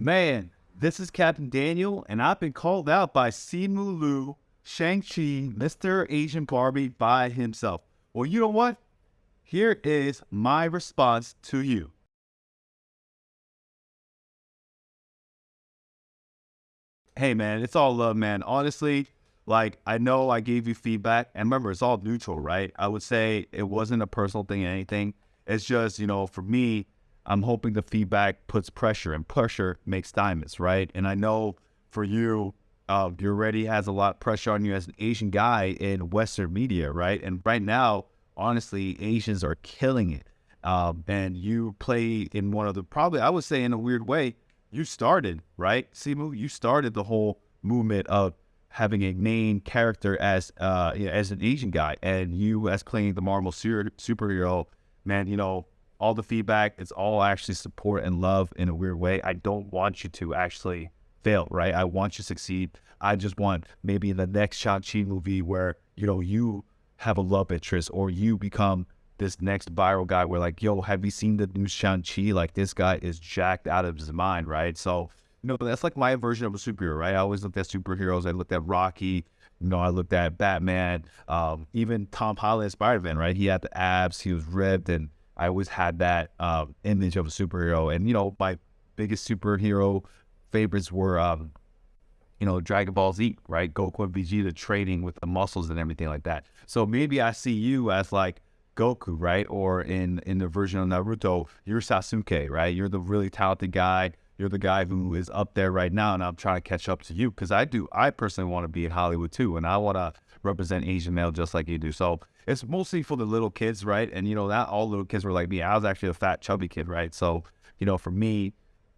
Man, this is Captain Daniel, and I've been called out by Simu Liu, Shang-Chi, Mr. Asian Barbie by himself. Well, you know what? Here is my response to you. Hey, man, it's all love, man. Honestly, like, I know I gave you feedback, and remember, it's all neutral, right? I would say it wasn't a personal thing or anything. It's just, you know, for me, I'm hoping the feedback puts pressure, and pressure makes diamonds, right? And I know for you, uh, you already has a lot of pressure on you as an Asian guy in Western media, right? And right now, honestly, Asians are killing it. Um, and you play in one of the probably, I would say, in a weird way, you started right, Simu. You started the whole movement of having a main character as uh, as an Asian guy, and you as playing the Marvel super, superhero. Man, you know, all the feedback, it's all actually support and love in a weird way. I don't want you to actually fail, right? I want you to succeed. I just want maybe in the next Shang-Chi movie where, you know, you have a love interest or you become this next viral guy where like, yo, have you seen the new Shang-Chi? Like this guy is jacked out of his mind, right? So, no, know, that's like my version of a superhero, right? I always looked at superheroes. I looked at Rocky, you know, I looked at Batman, um, even Tom Holland Spider-Man, right? He had the abs, he was ripped, and I always had that um, image of a superhero. And you know, my biggest superhero favorites were, um, you know, Dragon Ball Z, right? Goku and Vegeta training with the muscles and everything like that. So maybe I see you as like Goku, right? Or in in the version of Naruto, you're Sasuke, right? You're the really talented guy. You're the guy who is up there right now, and I'm trying to catch up to you because I do. I personally want to be in Hollywood too, and I want to represent Asian male just like you do. So it's mostly for the little kids, right? And you know, not all little kids were like me. I was actually a fat, chubby kid, right? So you know, for me,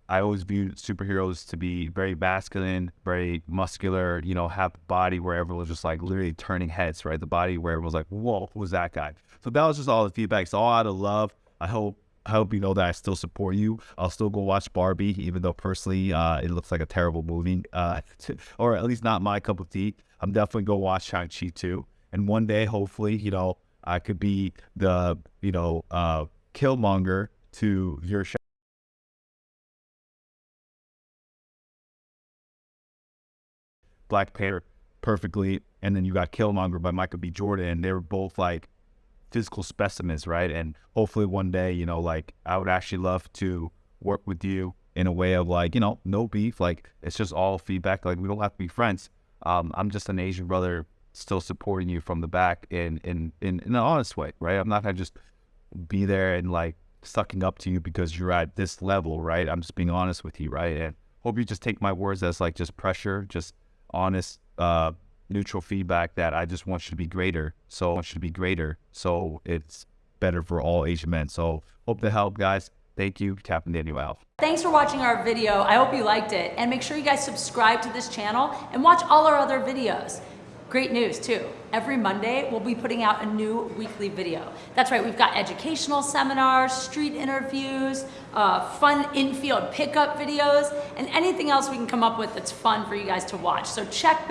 I always viewed superheroes to be very masculine, very muscular, you know, have a body where everyone was just like literally turning heads, right? The body where everyone was like, whoa, who was that guy? So that was just all the feedback. It's all out of love. I hope I hope you know that I still support you. I'll still go watch Barbie, even though personally uh, it looks like a terrible movie, uh, or at least not my cup of tea. I'm definitely going to watch Shang-Chi too. And one day, hopefully, you know, I could be the, you know, uh, Killmonger to your Black Panther perfectly. And then you got Killmonger by Michael B. Jordan. And they were both like physical specimens, right? And hopefully one day, you know, like I would actually love to work with you in a way of like, you know, no beef. Like it's just all feedback. Like we don't have to be friends um, I'm just an Asian brother still supporting you from the back in in in, in an honest way, right? I'm not gonna just be there and like sucking up to you because you're at this level, right? I'm just being honest with you, right? And hope you just take my words as like just pressure, just honest, uh, neutral feedback that I just want you to be greater. So I want you to be greater. So it's better for all Asian men. So hope to help, guys. Thank you, Captain Daniel Alf. Thanks for watching our video. I hope you liked it. And make sure you guys subscribe to this channel and watch all our other videos. Great news too. Every Monday, we'll be putting out a new weekly video. That's right, we've got educational seminars, street interviews, uh, fun infield pickup videos, and anything else we can come up with that's fun for you guys to watch. So check back.